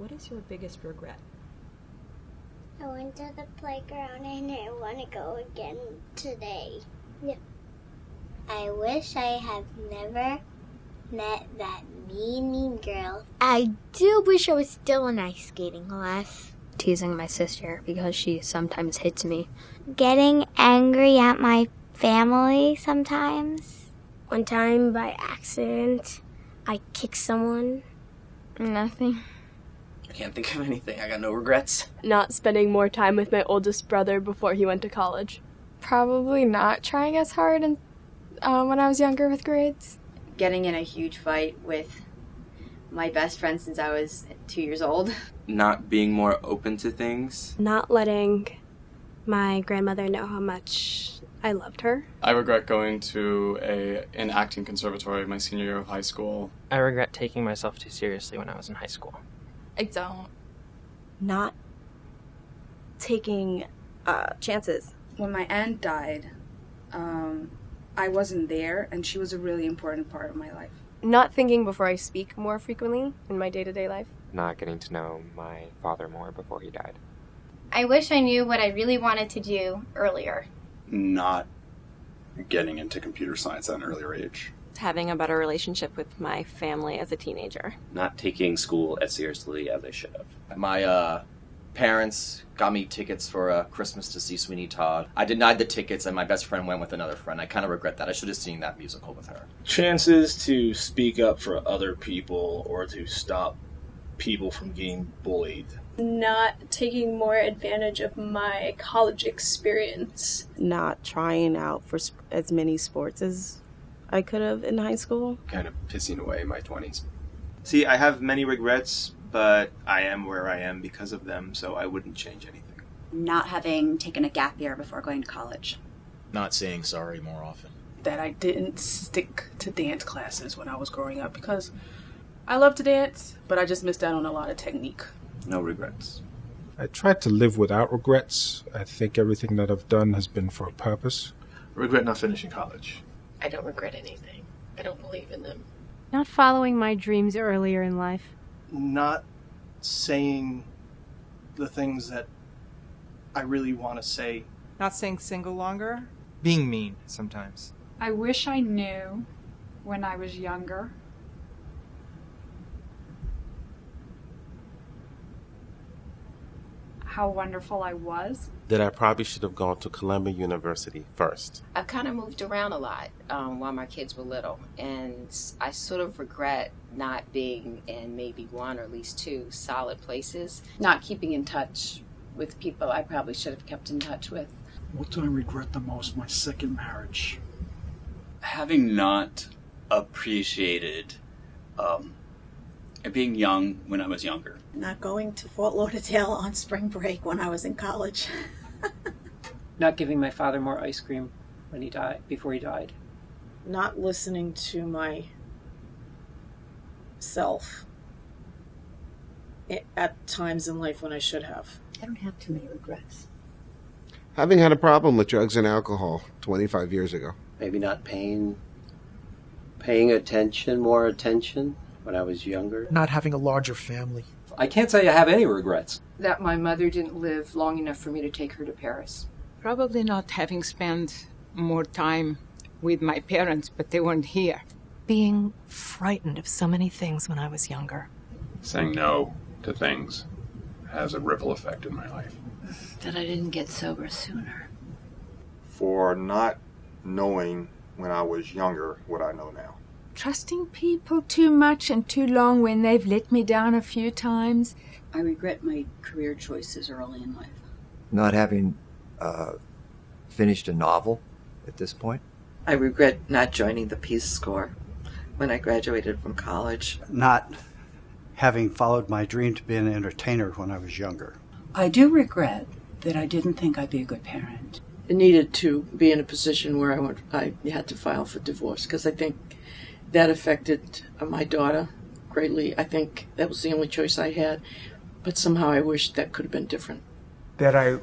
What is your biggest regret? I went to the playground and I want to go again today. Yeah. I wish I had never met that mean, mean girl. I do wish I was still in ice skating class. Teasing my sister because she sometimes hits me. Getting angry at my family sometimes. One time by accident, I kicked someone. Nothing. I can't think of anything. I got no regrets. Not spending more time with my oldest brother before he went to college. Probably not trying as hard in, uh, when I was younger with grades. Getting in a huge fight with my best friend since I was two years old. Not being more open to things. Not letting my grandmother know how much I loved her. I regret going to a an acting conservatory my senior year of high school. I regret taking myself too seriously when I was in high school. I don't. Not taking uh, chances. When my aunt died, um, I wasn't there, and she was a really important part of my life. Not thinking before I speak more frequently in my day to day life. Not getting to know my father more before he died. I wish I knew what I really wanted to do earlier. Not getting into computer science at an earlier age. Having a better relationship with my family as a teenager. Not taking school as seriously as I should have. My uh, parents got me tickets for uh, Christmas to see Sweeney Todd. I denied the tickets, and my best friend went with another friend. I kind of regret that. I should have seen that musical with her. Chances to speak up for other people or to stop people from getting bullied. Not taking more advantage of my college experience. Not trying out for as many sports as I could have in high school. Kind of pissing away my 20s. See, I have many regrets, but I am where I am because of them, so I wouldn't change anything. Not having taken a gap year before going to college. Not saying sorry more often. That I didn't stick to dance classes when I was growing up because I love to dance, but I just missed out on a lot of technique. No regrets. I tried to live without regrets. I think everything that I've done has been for a purpose. Regret not finishing college. I don't regret anything. I don't believe in them. Not following my dreams earlier in life. Not saying the things that I really want to say. Not staying single longer. Being mean sometimes. I wish I knew when I was younger how wonderful I was. That I probably should have gone to Columbia University first. I've kind of moved around a lot um, while my kids were little, and I sort of regret not being in maybe one or at least two solid places. Not keeping in touch with people I probably should have kept in touch with. What do I regret the most? My second marriage. Having not appreciated um, being young when I was younger. Not going to Fort Lauderdale on spring break when I was in college. Not giving my father more ice cream when he died before he died. Not listening to my self at times in life when I should have. I don't have too many regrets. Having had a problem with drugs and alcohol 25 years ago. Maybe not paying paying attention, more attention when I was younger. Not having a larger family. I can't say I have any regrets. That my mother didn't live long enough for me to take her to Paris. Probably not having spent more time with my parents, but they weren't here. Being frightened of so many things when I was younger. Saying no to things has a ripple effect in my life. That I didn't get sober sooner. For not knowing when I was younger what I know now. Trusting people too much and too long when they've let me down a few times. I regret my career choices early in life. Not having uh, finished a novel at this point. I regret not joining the Peace Corps when I graduated from college. Not having followed my dream to be an entertainer when I was younger. I do regret that I didn't think I'd be a good parent. I needed to be in a position where I, went, I had to file for divorce because I think that affected uh, my daughter greatly. I think that was the only choice I had, but somehow I wish that could have been different. That I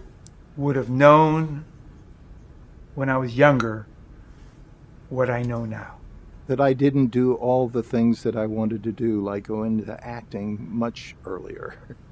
would have known when I was younger what I know now. that I didn't do all the things that I wanted to do, like go into acting much earlier.